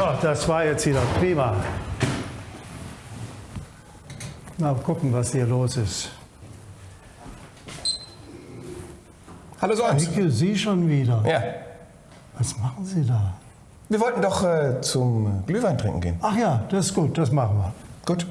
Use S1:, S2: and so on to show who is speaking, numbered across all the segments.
S1: Oh, das war jetzt wieder prima. Mal gucken, was hier los ist.
S2: Hallo Solms.
S1: Heike, Sie schon wieder.
S2: Ja.
S1: Was machen Sie da?
S2: Wir wollten doch äh, zum Glühwein trinken gehen.
S1: Ach ja, das ist gut, das machen wir.
S2: Gut.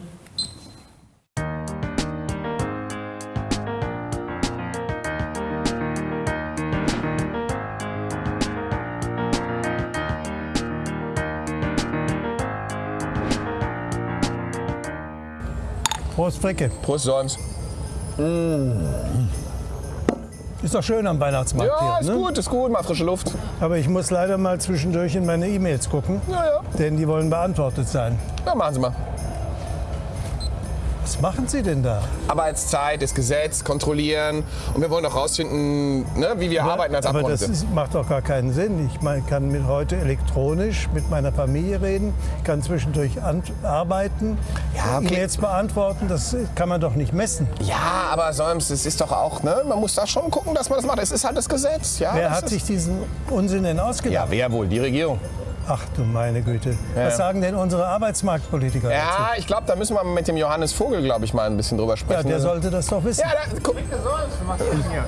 S1: Prost, Fricke.
S2: Prost, Solms.
S1: Ist doch schön am Weihnachtsmarkt
S2: Ja, ist
S1: hier. Ne?
S2: gut, ist gut. Mal frische Luft.
S1: Aber ich muss leider mal zwischendurch in meine E-Mails gucken,
S2: Ja, ja.
S1: denn die wollen beantwortet sein.
S2: Ja, machen Sie mal.
S1: Was machen Sie denn da?
S2: Arbeitszeit, das Gesetz, kontrollieren. Und wir wollen auch rausfinden, ne, wie wir arbeiten als
S1: Aber das
S2: Abgeordnete.
S1: ist, macht doch gar keinen Sinn. Ich mein, kann mit heute elektronisch mit meiner Familie reden, kann zwischendurch an, arbeiten,
S2: Ja, okay.
S1: E-Mails beantworten. Das kann man doch nicht messen.
S2: Ja, aber Solms, das ist doch auch, ne? Man muss da schon gucken, dass man das macht. Es ist halt das Gesetz. Ja,
S1: Wer hat
S2: ist-
S1: sich diesen Unsinn denn ausgedacht?
S2: Ja, wer wohl? Die Regierung.
S1: Ach du meine Güte. Was sagen denn unsere Arbeitsmarktpolitiker dazu?
S2: Ja, ich glaube, da müssen wir mit dem Johannes Vogel, glaube ich, mal ein bisschen drüber
S1: Ja,
S2: sprechen.
S1: der sollte das doch wissen.
S2: Ja, da, guck.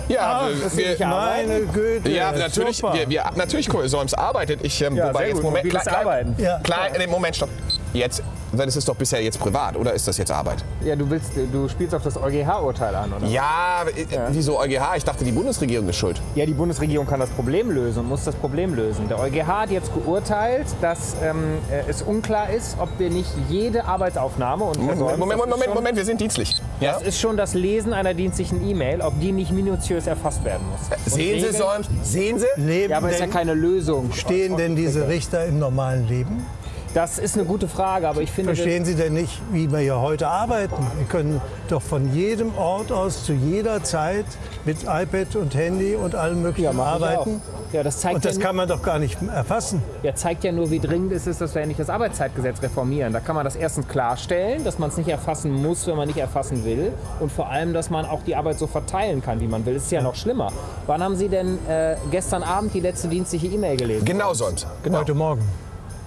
S2: Ja, wir, wir,
S1: meine Güte.
S2: ja, natürlich,
S1: super.
S2: wir, wir, natürlich, Solms arbeitet. Ich, ähm,
S3: Ja,
S2: wobei
S3: sehr
S2: jetzt
S3: gut.
S2: Moment,
S3: Mobiles
S2: klein,
S3: Arbeiten.
S1: Ja.
S2: Klein, nee, Moment, stopp. Jetzt, das ist doch bisher jetzt privat, oder ist das jetzt Arbeit?
S3: Ja, du willst, du spielst auf das EuGH-Urteil an, oder?
S2: Ja, äh, wieso EuGH? Ich dachte, die Bundesregierung ist schuld.
S3: Ja, die Bundesregierung kann das Problem lösen und muss das Problem lösen. Der EuGH hat jetzt geurteilt, dass ähm, äh, es unklar ist, ob wir nicht jede Arbeitsaufnahme und
S2: Moment, Moment, Moment,
S3: schon,
S2: Moment, wir sind dienstlich. Ja?
S3: Das ist schon das Lesen einer dienstlichen E-Mail, ob die nicht minutiös erfasst werden muss. Und
S2: Sehen Sie, Solms? Sehen Sie?
S1: Leben
S3: Ja, aber ist ja keine Lösung.
S1: stehen denn diese Richter im normalen Leben?
S3: Das ist eine gute Frage, aber ich finde,
S1: Verstehen Sie denn nicht, wie wir hier heute arbeiten? Wir können doch von jedem Ort aus zu jeder Zeit mit iPad und Handy und allem
S3: ja,
S1: Möglichen
S3: ich
S1: arbeiten.
S3: Ja, das zeigt
S1: Und das
S3: ja,
S1: kann man doch gar nicht erfassen.
S3: ja, zeigt ja nur, wie dringend es ist, dass wir endlich das Arbeitszeitgesetz reformieren. Da kann man das erstens klarstellen, dass man es nicht erfassen muss, wenn man nicht erfassen will. Und vor allem, dass man auch die Arbeit so verteilen kann, wie man will. Das ist ja noch schlimmer. Wann haben Sie denn äh, gestern Abend die letzte dienstliche E-Mail gelesen?
S2: Genau, Solms.
S1: Heute Morgen.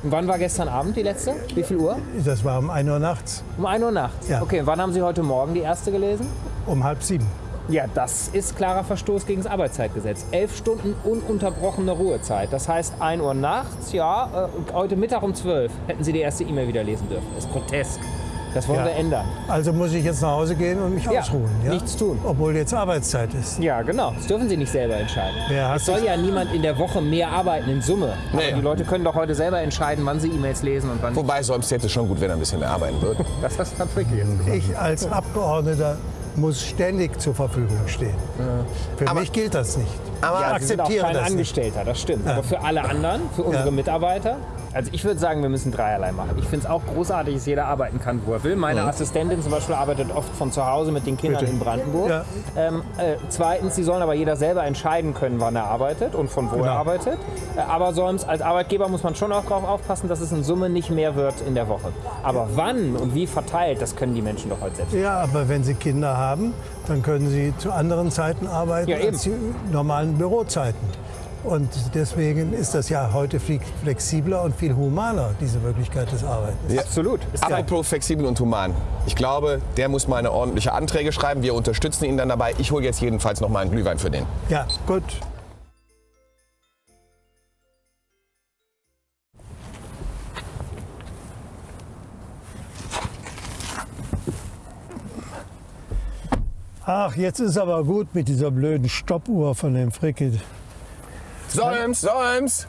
S3: Und wann war gestern Abend die letzte? Wie viel Uhr?
S1: Das war um 1 Uhr nachts,
S3: Um 1 Uhr nachts.
S1: Ja.
S3: Okay, wann haben Sie heute Morgen die erste gelesen?
S1: um halb sieben.
S3: Ja, das ist klarer Verstoß gegen das Arbeitszeitgesetz. Elf Stunden ununterbrochene Ruhezeit. Das heißt 1 Uhr nachts, ja, äh, heute Mittag um 12 hätten Sie die erste E-Mail wieder lesen dürfen. Das ist grotesk. Das wollen
S1: Ja.
S3: wir ändern.
S1: Also muss ich jetzt nach Hause gehen und mich
S3: Ja,
S1: ausruhen. Ja?
S3: nichts tun.
S1: Obwohl jetzt Arbeitszeit ist.
S3: Ja, genau. Das dürfen Sie nicht selber entscheiden.
S1: Wer hat
S3: es soll ja niemand in der Woche mehr arbeiten in Summe. Aber
S2: Nee.
S3: die Leute können doch heute selber entscheiden, wann sie E-Mails lesen und wann nicht.
S2: Wobei Solms hätte schon gut, wenn er ein bisschen mehr arbeiten würde.
S3: Das ist dann tricky jetzt gemacht.
S1: Ich als Abgeordneter muss ständig zur Verfügung stehen. Für
S2: Aber-
S1: mich gilt das nicht.
S2: Aber
S1: ich
S3: Ja, Sie sind auch
S1: akzeptiere
S3: kein
S1: das nicht.
S3: Angestellter, das stimmt. Aber für alle anderen, für unsere
S1: Ja.
S3: Mitarbeiter, also ich würde sagen, wir müssen dreierlei machen. Ich finde es auch großartig, dass jeder arbeiten kann, wo er will. Meine Assistentin zum Beispiel arbeitet oft von zu Hause mit den Kindern
S1: Bitte.
S3: in Brandenburg.
S1: Ja.
S3: Ähm, äh, zweitens, sie sollen aber jeder selber entscheiden können, wann er arbeitet und von wo
S1: Genau.
S3: er arbeitet. Äh, aber sonst, als Arbeitgeber muss man schon auch darauf aufpassen, dass es in Summe nicht mehr wird in der Woche. Aber wann und wie verteilt, das können die Menschen doch heute selbst.
S1: Ja, aber wenn Sie Kinder haben, dann können Sie zu anderen Zeiten arbeiten
S3: Ja, eben.
S1: als die normalen Bürozeiten. Und deswegen ist das ja heute viel flexibler und viel humaner, diese Möglichkeit des Arbeitens.
S3: Absolut. Ist ja
S2: Apropos flexibel und human. Ich glaube, der muss mal eine ordentliche Anträge schreiben. Wir unterstützen ihn dann dabei. Ich hole jetzt jedenfalls noch mal einen Glühwein für den.
S1: Ja, gut. Ach, jetzt ist aber gut mit dieser blöden Stoppuhr von dem Fricke.
S2: Solms, Solms!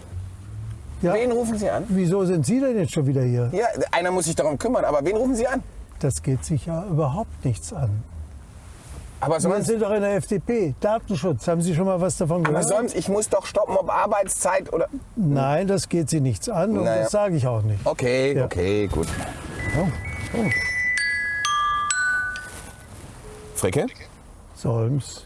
S1: Ja,
S2: Wen rufen Sie an?
S1: wieso sind Sie denn jetzt schon wieder hier?
S2: Ja, einer muss sich darum kümmern, aber wen rufen Sie an?
S1: Das geht sich ja überhaupt nichts an.
S2: Aber
S1: Sie
S2: Solms,
S1: sind doch in der FDP. Datenschutz, haben Sie schon mal was davon
S2: aber
S1: gehört?
S2: Solms, ich muss doch stoppen, ob Arbeitszeit oder...
S1: Nein, das geht Sie nichts an und
S2: Naja.
S1: das sage ich auch nicht.
S2: Okay,
S1: Ja.
S2: okay, gut. Fricke?
S1: Solms.